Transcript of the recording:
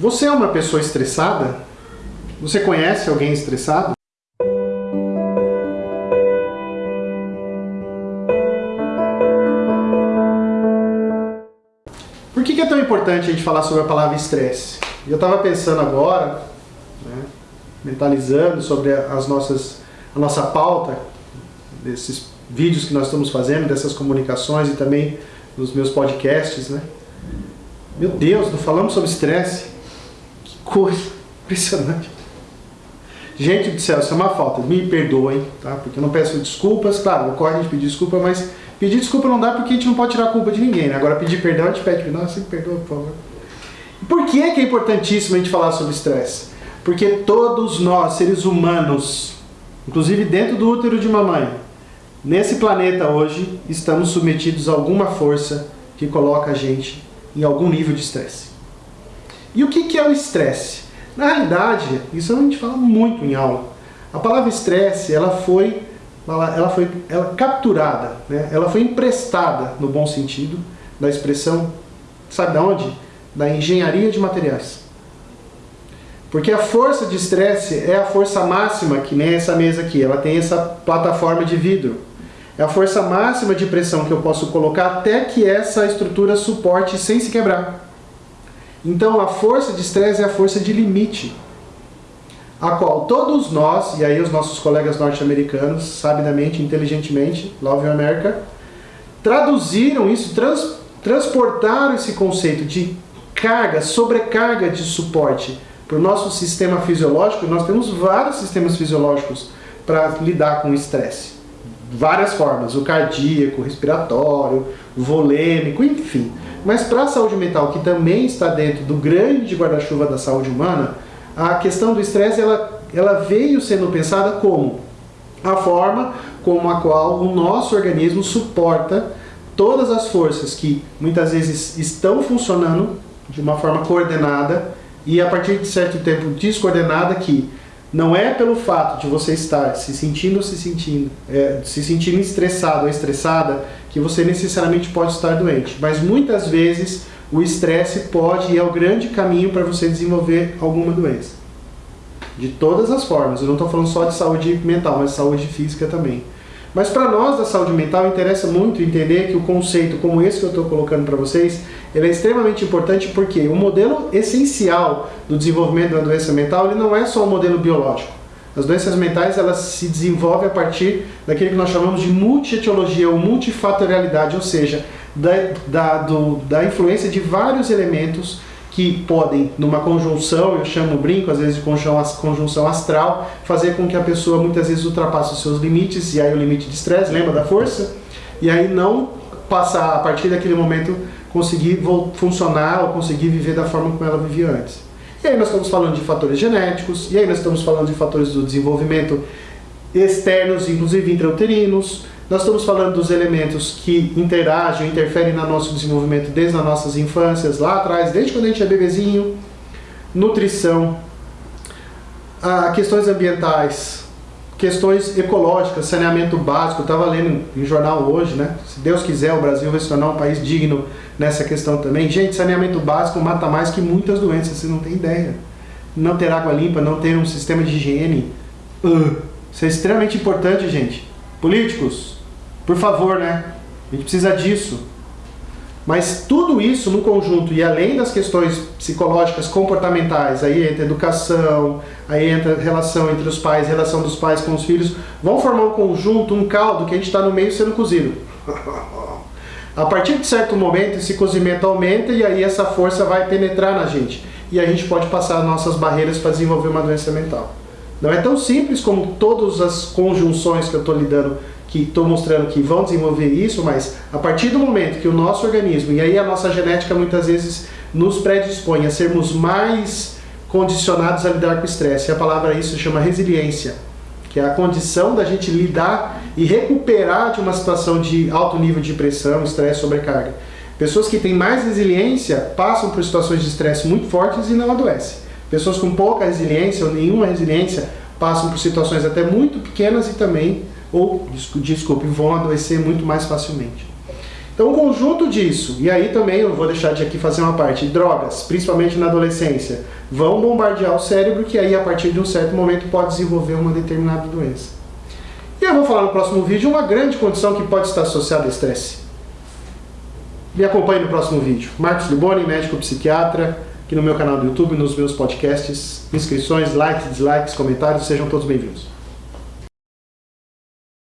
Você é uma pessoa estressada? Você conhece alguém estressado? Por que é tão importante a gente falar sobre a palavra estresse? Eu estava pensando agora, né, mentalizando sobre as nossas, a nossa pauta, desses vídeos que nós estamos fazendo, dessas comunicações e também nos meus podcasts, né? Meu Deus, não falamos sobre estresse. Coisa impressionante. Gente do céu, isso é uma falta. Me perdoem, tá? Porque eu não peço desculpas. Claro, ocorre a gente pedir desculpa, mas pedir desculpa não dá porque a gente não pode tirar a culpa de ninguém, né? Agora pedir perdão, a gente pede perdão, assim, perdoa, por favor. Por que é que é importantíssimo a gente falar sobre estresse? Porque todos nós, seres humanos, inclusive dentro do útero de mamãe, nesse planeta hoje, estamos submetidos a alguma força que coloca a gente em algum nível de estresse. E o que é o estresse? Na realidade, isso a gente fala muito em aula. A palavra estresse, ela foi, ela foi ela capturada, né? ela foi emprestada, no bom sentido, da expressão, sabe de onde? Da engenharia de materiais. Porque a força de estresse é a força máxima, que nem essa mesa aqui, ela tem essa plataforma de vidro. É a força máxima de pressão que eu posso colocar até que essa estrutura suporte sem se quebrar. Então a força de estresse é a força de limite, a qual todos nós, e aí os nossos colegas norte-americanos, sabidamente, inteligentemente, Love America, traduziram isso, trans, transportaram esse conceito de carga, sobrecarga de suporte para o nosso sistema fisiológico. Nós temos vários sistemas fisiológicos para lidar com o estresse várias formas, o cardíaco, o respiratório, o volêmico, enfim. Mas para a saúde mental, que também está dentro do grande guarda-chuva da saúde humana, a questão do estresse ela, ela veio sendo pensada como a forma como a qual o nosso organismo suporta todas as forças que muitas vezes estão funcionando de uma forma coordenada e a partir de certo tempo descoordenada que não é pelo fato de você estar se sentindo se sentindo, é, se sentindo estressado ou estressada que você necessariamente pode estar doente. Mas muitas vezes o estresse pode e é o grande caminho para você desenvolver alguma doença. De todas as formas. Eu não estou falando só de saúde mental, mas de saúde física também. Mas para nós da saúde mental interessa muito entender que o conceito como esse que eu estou colocando para vocês, ele é extremamente importante porque o modelo essencial do desenvolvimento da doença mental ele não é só o modelo biológico. As doenças mentais elas se desenvolvem a partir daquilo que nós chamamos de multietiologia ou multifatorialidade, ou seja, da, da, do, da influência de vários elementos que podem, numa conjunção, eu chamo brinco, às vezes de conjunção astral, fazer com que a pessoa muitas vezes ultrapasse os seus limites, e aí o limite de estresse, lembra da força? E aí não passar, a partir daquele momento, conseguir funcionar ou conseguir viver da forma como ela vivia antes. E aí nós estamos falando de fatores genéticos, e aí nós estamos falando de fatores do desenvolvimento externos, inclusive intrauterinos, nós estamos falando dos elementos que interagem, interferem no nosso desenvolvimento desde as nossas infâncias, lá atrás, desde quando a gente é bebezinho, nutrição, ah, questões ambientais, questões ecológicas, saneamento básico, estava lendo em jornal hoje, né? Se Deus quiser, o Brasil vai se tornar um país digno nessa questão também. Gente, saneamento básico mata mais que muitas doenças, você não tem ideia. Não ter água limpa, não ter um sistema de higiene, uh, isso é extremamente importante, gente. Políticos, por favor, né? A gente precisa disso. Mas tudo isso no conjunto, e além das questões psicológicas, comportamentais, aí entra educação, aí entra relação entre os pais, relação dos pais com os filhos, vão formar um conjunto, um caldo que a gente está no meio sendo cozido. a partir de certo momento, esse cozimento aumenta e aí essa força vai penetrar na gente. E a gente pode passar nossas barreiras para desenvolver uma doença mental. Não é tão simples como todas as conjunções que eu estou lidando que estou mostrando que vão desenvolver isso, mas a partir do momento que o nosso organismo, e aí a nossa genética muitas vezes nos predispõe a sermos mais condicionados a lidar com o estresse, e a palavra isso se chama resiliência, que é a condição da gente lidar e recuperar de uma situação de alto nível de pressão, estresse, sobrecarga. Pessoas que têm mais resiliência passam por situações de estresse muito fortes e não adoecem. Pessoas com pouca resiliência ou nenhuma resiliência passam por situações até muito pequenas e também ou, desculpe, vão adoecer muito mais facilmente. Então, o conjunto disso, e aí também eu vou deixar de aqui fazer uma parte, drogas, principalmente na adolescência, vão bombardear o cérebro, que aí a partir de um certo momento pode desenvolver uma determinada doença. E eu vou falar no próximo vídeo uma grande condição que pode estar associada ao estresse. Me acompanhe no próximo vídeo. Marcos Liboni, médico psiquiatra, aqui no meu canal do YouTube, nos meus podcasts. Inscrições, likes, dislikes, comentários, sejam todos bem-vindos.